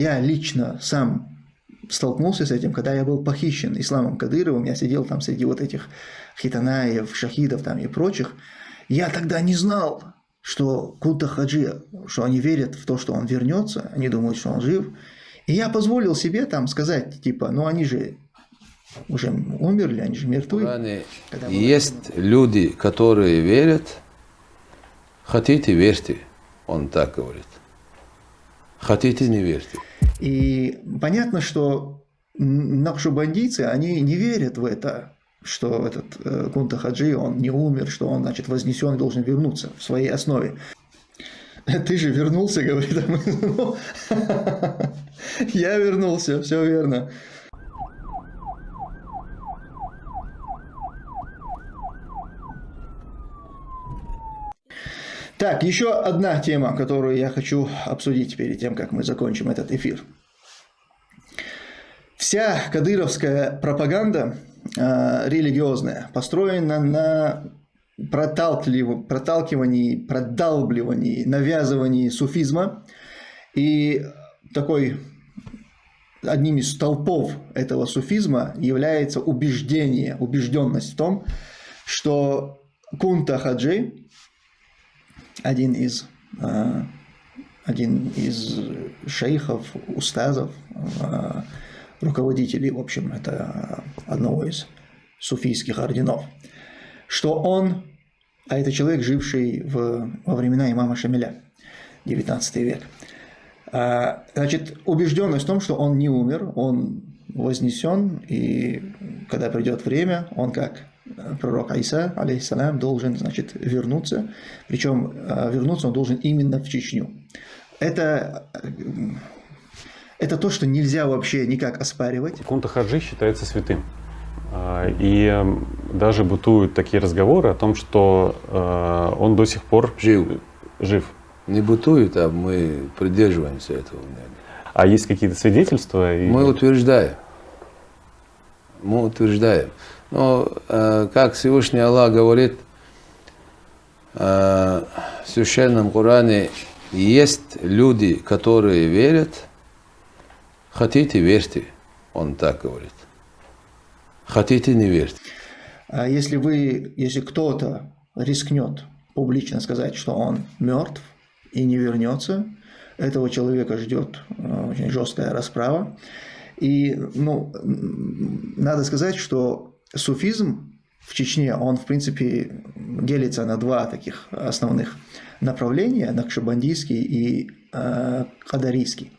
Я лично сам столкнулся с этим, когда я был похищен Исламом Кадыровым, я сидел там среди вот этих хитанаев, шахидов там и прочих. Я тогда не знал, что Кута Хаджи, что они верят в то, что он вернется, они думают, что он жив. И я позволил себе там сказать, типа, ну они же уже умерли, они же мертвы. Есть люди, которые верят, хотите верьте, он так говорит. Хотите не верьте. И понятно, что накшубандийцы, они не верят в это, что этот э, Кунта Хаджи, он не умер, что он, значит, вознесен и должен вернуться в своей основе. Ты же вернулся, говорит. «Ну, я вернулся, все верно. Так, еще одна тема, которую я хочу обсудить перед тем, как мы закончим этот эфир. Вся кадыровская пропаганда э, религиозная построена на проталкивании, продалбливании, навязывании суфизма. И такой одним из столпов этого суфизма является убеждение, убежденность в том, что кунта хаджи, один из, э, один из шейхов, устазов, э, руководителей, в общем, это одного из суфийских орденов, что он, а это человек, живший в, во времена имама Шамиля, 19 век, а, значит, убежденность в том, что он не умер, он вознесен, и когда придет время, он как пророк Айса, алейхиссалям, должен, значит, вернуться, причем а, вернуться он должен именно в Чечню. Это это то, что нельзя вообще никак оспаривать. Кунта Хаджи считается святым. А, и даже бытуют такие разговоры о том, что он до сих пор жив. жив. Не бытует, а мы придерживаемся этого А есть какие-то свидетельства? Мы утверждаем. Мы утверждаем. Но, а, как Всевышний Аллах говорит в Священном Коране, есть люди, которые верят – Хотите, верьте, он так говорит. Хотите, не верьте. А если вы, если кто-то рискнет публично сказать, что он мертв и не вернется, этого человека ждет э, очень жесткая расправа. И ну, надо сказать, что суфизм в Чечне, он в принципе делится на два таких основных направления, накшабандийский и э, кадарийский.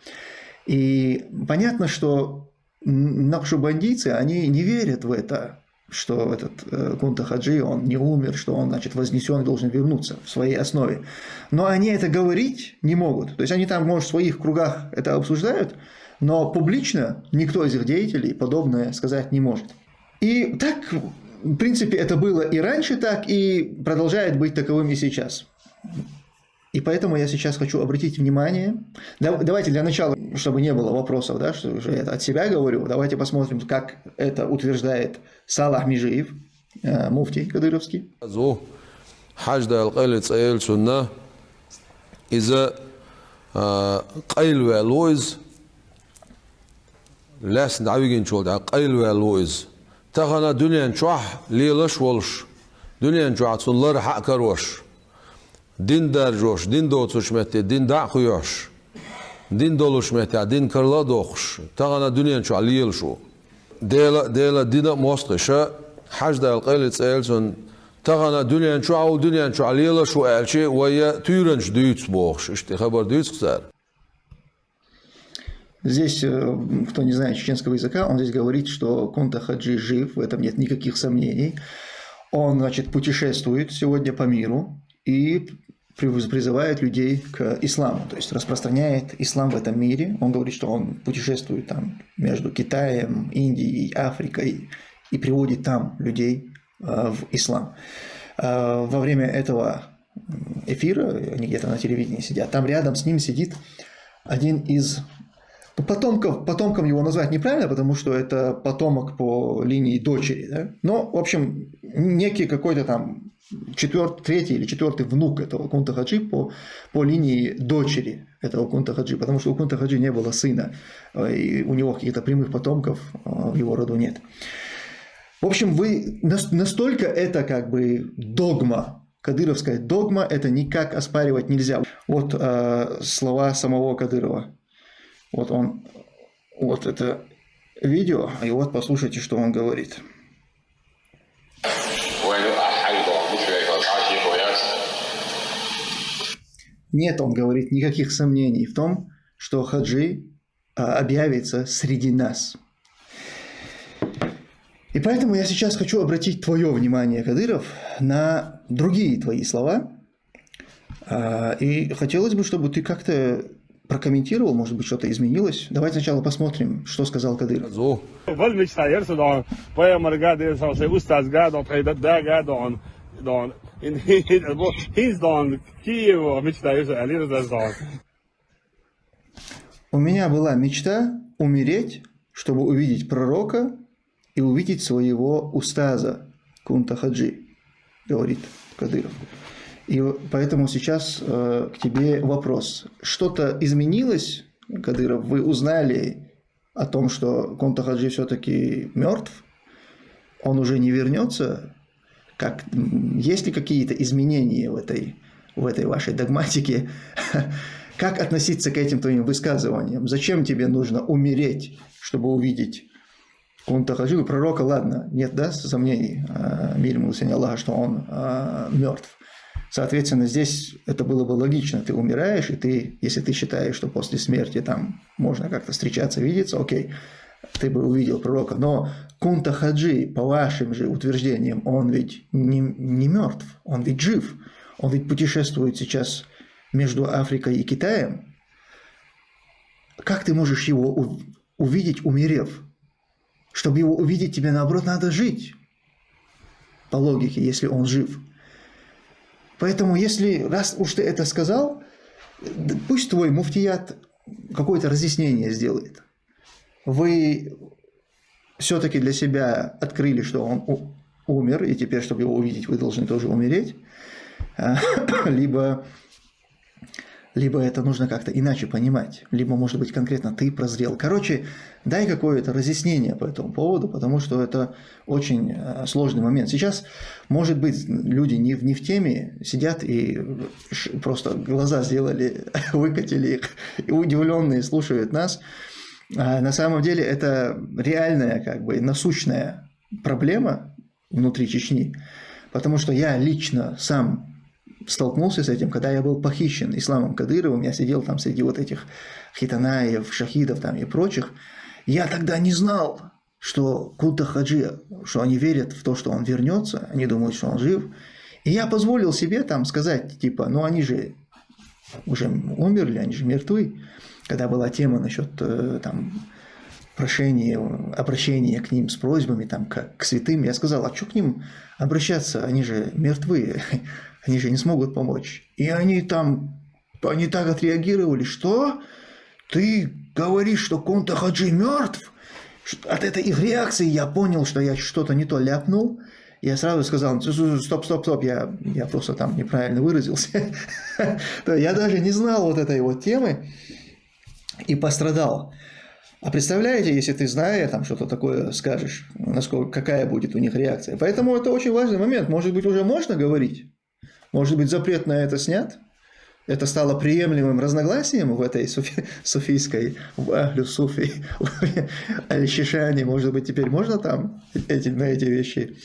И понятно, что накшубандийцы, они не верят в это, что этот э, Кунта Хаджи, он не умер, что он, значит, вознесен и должен вернуться в своей основе. Но они это говорить не могут. То есть они там, может, в своих кругах это обсуждают, но публично никто из их деятелей подобное сказать не может. И так, в принципе, это было и раньше так, и продолжает быть таковым и сейчас. И поэтому я сейчас хочу обратить внимание. Давайте для начала, чтобы не было вопросов, да, что уже я от себя говорю, давайте посмотрим, как это утверждает Салах Межиев, э, муфтий кадыровский. إذا قيل والويز لاس دعويجين شو دع قيل والويز تغنى دنيا نشوح ليلش ولش دنيا نشوح تصلر حق كروش din dar josh, din do tsushmete, din da khuyosh. Din dolushmete, din karla dokhsh. Tagana dunyan shu aliyel shu. Dela dela dina mosqisha hajda alqayl tsaelson tagana dunyan shu au dunyan shu aliyel shu elchi waya tyranch dyts bokhsh. Ishte khabar dyts qsar. Здесь, кто не знает чеченского языка, он здесь говорит, что Кунта Хаджи жив, в этом нет никаких сомнений. Он, значит, путешествует сегодня по миру и призывает людей к исламу, то есть распространяет ислам в этом мире. Он говорит, что он путешествует там между Китаем, Индией, Африкой и приводит там людей э, в ислам. Э, во время этого эфира, они где-то на телевидении сидят, там рядом с ним сидит один из потомков, потомком его назвать неправильно, потому что это потомок по линии дочери, да? но, в общем, некий какой-то там четвертый, третий или четвертый внук этого Кунта Хаджи по, по линии дочери этого Кунта Хаджи, потому что у Кунта Хаджи не было сына, э, и у него каких-то прямых потомков э, в его роду нет. В общем, вы настолько это как бы догма, кадыровская догма, это никак оспаривать нельзя. Вот э, слова самого Кадырова. Вот он, вот это видео, и вот послушайте, что он говорит. Нет, он говорит, никаких сомнений в том, что Хаджи а, объявится среди нас. И поэтому я сейчас хочу обратить твое внимание, Кадыров, на другие твои слова. А, и хотелось бы, чтобы ты как-то прокомментировал, может быть, что-то изменилось. Давайте сначала посмотрим, что сказал Кадыров. У меня была мечта умереть, чтобы увидеть пророка и увидеть своего устаза Кунта Хаджи, говорит Кадыров. И поэтому сейчас э, к тебе вопрос. Что-то изменилось, Кадыров? Вы узнали о том, что Кунта Хаджи все-таки мертв? Он уже не вернется? Как, есть ли какие-то изменения в этой, в этой вашей догматике? Как относиться к этим твоим высказываниям? Зачем тебе нужно умереть, чтобы увидеть Кунта Хаджи? Пророка, ладно, нет, да, сомнений, а, мир ему Аллаха, что он а, мертв. Соответственно, здесь это было бы логично. Ты умираешь, и ты, если ты считаешь, что после смерти там можно как-то встречаться, видеться, окей, ты бы увидел пророка. Но Кунта Хаджи, по вашим же утверждениям, он ведь не, не мертв, он ведь жив. Он ведь путешествует сейчас между Африкой и Китаем. Как ты можешь его увидеть, умерев? Чтобы его увидеть, тебе наоборот надо жить. По логике, если он жив. Поэтому, если раз уж ты это сказал, пусть твой муфтият какое-то разъяснение сделает. Вы все-таки для себя открыли, что он умер, и теперь, чтобы его увидеть, вы должны тоже умереть, а, либо, либо это нужно как-то иначе понимать, либо, может быть, конкретно ты прозрел. Короче, дай какое-то разъяснение по этому поводу, потому что это очень а, сложный момент. Сейчас, может быть, люди не, не в теме сидят и просто глаза сделали, выкатили их, и удивленные слушают нас, а на самом деле это реальная, как бы насущная проблема внутри Чечни, потому что я лично сам столкнулся с этим, когда я был похищен Исламом Кадыровым, я сидел там среди вот этих хитанаев, шахидов там и прочих, я тогда не знал, что Кута Хаджи, что они верят в то, что он вернется, они думают, что он жив. И я позволил себе там сказать, типа, ну они же уже умерли, они же мертвы когда была тема насчет э, там, прошения, обращения к ним с просьбами, там, как к святым, я сказал, а что к ним обращаться, они же мертвые, они же не смогут помочь. И они там, они так отреагировали, что ты говоришь, что Конта Хаджи мертв? От этой их реакции я понял, что я что-то не то ляпнул, я сразу сказал, стоп, стоп, стоп, я, я просто там неправильно выразился. Я даже не знал вот этой вот темы и пострадал. А представляете, если ты, зная там что-то такое, скажешь, насколько, какая будет у них реакция. Поэтому это очень важный момент. Может быть, уже можно говорить? Может быть, запрет на это снят? Это стало приемлемым разногласием в этой суфи, суфийской, в Ахлю Суфи, Аль-Шишане. Может быть, теперь можно там эти, на эти вещи,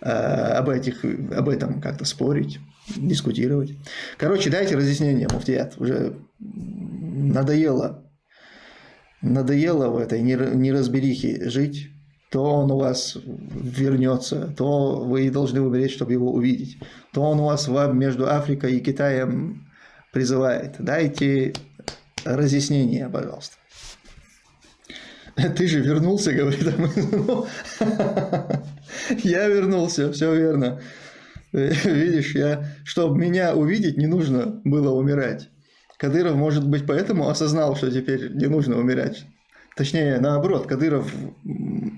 э, об, этих, об этом как-то спорить, дискутировать. Короче, дайте разъяснение, муфтият. Уже надоело надоело в этой неразберихе жить, то он у вас вернется, то вы должны умереть, чтобы его увидеть, то он у вас вам между Африкой и Китаем призывает. Дайте разъяснение, пожалуйста. Ты же вернулся, говорит. Я вернулся, все верно. Видишь, я, чтобы меня увидеть, не нужно было умирать. Кадыров, может быть, поэтому осознал, что теперь не нужно умирать. Точнее, наоборот, Кадыров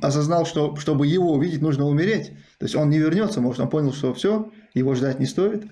осознал, что чтобы его увидеть, нужно умереть. То есть он не вернется, может, он понял, что все, его ждать не стоит.